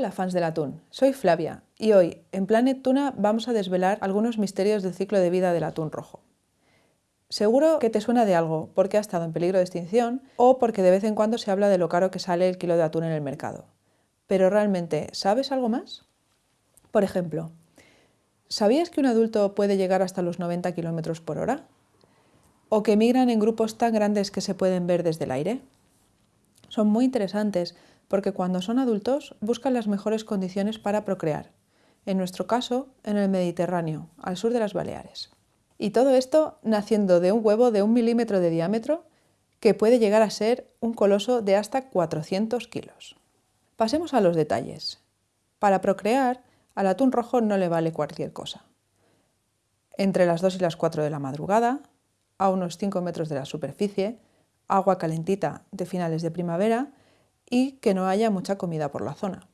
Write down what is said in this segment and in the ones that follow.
Hola fans del atún, soy Flavia y hoy en Planet Tuna vamos a desvelar algunos misterios del ciclo de vida del atún rojo. Seguro que te suena de algo porque ha estado en peligro de extinción o porque de vez en cuando se habla de lo caro que sale el kilo de atún en el mercado. Pero realmente, ¿sabes algo más? Por ejemplo, ¿sabías que un adulto puede llegar hasta los 90 km por hora? ¿O que migran en grupos tan grandes que se pueden ver desde el aire? Son muy interesantes porque cuando son adultos buscan las mejores condiciones para procrear, en nuestro caso en el Mediterráneo, al sur de las Baleares. Y todo esto naciendo de un huevo de un milímetro de diámetro que puede llegar a ser un coloso de hasta 400 kilos. Pasemos a los detalles. Para procrear, al atún rojo no le vale cualquier cosa. Entre las 2 y las 4 de la madrugada, a unos 5 metros de la superficie, agua calentita de finales de primavera y que no haya mucha comida por la zona.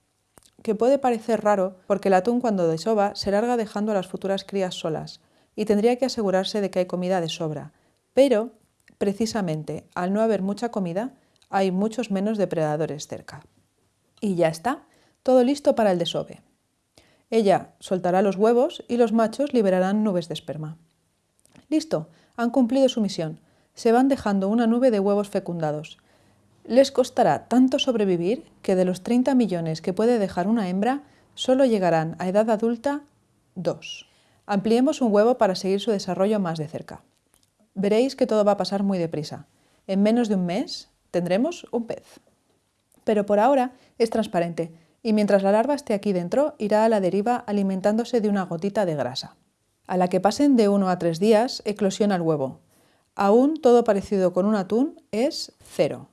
Que puede parecer raro porque el atún cuando desova se larga dejando a las futuras crías solas y tendría que asegurarse de que hay comida de sobra, pero precisamente al no haber mucha comida hay muchos menos depredadores cerca. Y ya está, todo listo para el desove. Ella soltará los huevos y los machos liberarán nubes de esperma. Listo, han cumplido su misión. Se van dejando una nube de huevos fecundados les costará tanto sobrevivir que de los 30 millones que puede dejar una hembra, solo llegarán a edad adulta dos. Ampliemos un huevo para seguir su desarrollo más de cerca. Veréis que todo va a pasar muy deprisa. En menos de un mes tendremos un pez. Pero por ahora es transparente y mientras la larva esté aquí dentro irá a la deriva alimentándose de una gotita de grasa. A la que pasen de uno a tres días eclosiona el huevo. Aún todo parecido con un atún es cero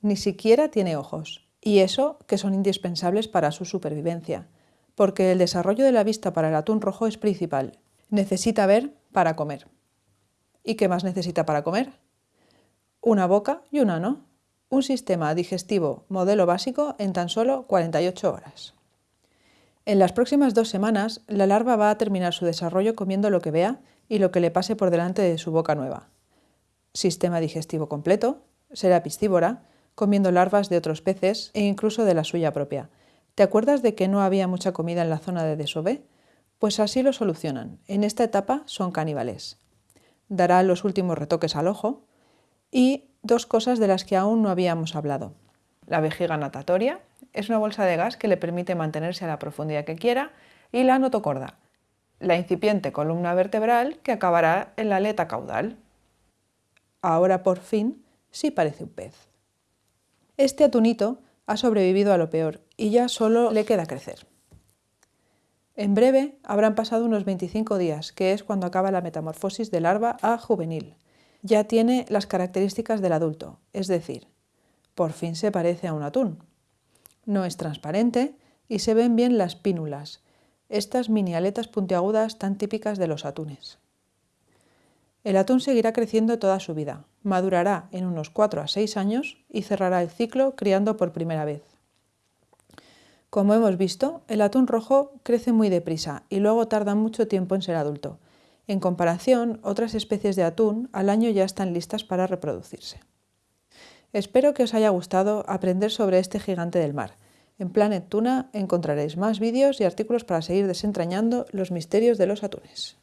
ni siquiera tiene ojos, y eso que son indispensables para su supervivencia, porque el desarrollo de la vista para el atún rojo es principal. Necesita ver para comer. ¿Y qué más necesita para comer? Una boca y un ano, un sistema digestivo modelo básico en tan solo 48 horas. En las próximas dos semanas, la larva va a terminar su desarrollo comiendo lo que vea y lo que le pase por delante de su boca nueva. Sistema digestivo completo, será piscívora, comiendo larvas de otros peces e incluso de la suya propia. ¿Te acuerdas de que no había mucha comida en la zona de desove? Pues así lo solucionan. En esta etapa son caníbales. Dará los últimos retoques al ojo y dos cosas de las que aún no habíamos hablado. La vejiga natatoria es una bolsa de gas que le permite mantenerse a la profundidad que quiera y la notocorda, la incipiente columna vertebral que acabará en la aleta caudal. Ahora por fin sí parece un pez. Este atunito ha sobrevivido a lo peor y ya solo le queda crecer. En breve habrán pasado unos 25 días, que es cuando acaba la metamorfosis de larva a juvenil. Ya tiene las características del adulto, es decir, por fin se parece a un atún. No es transparente y se ven bien las pínulas, estas mini aletas puntiagudas tan típicas de los atunes. El atún seguirá creciendo toda su vida, madurará en unos 4 a 6 años y cerrará el ciclo criando por primera vez. Como hemos visto, el atún rojo crece muy deprisa y luego tarda mucho tiempo en ser adulto. En comparación, otras especies de atún al año ya están listas para reproducirse. Espero que os haya gustado aprender sobre este gigante del mar. En Planet Tuna encontraréis más vídeos y artículos para seguir desentrañando los misterios de los atunes.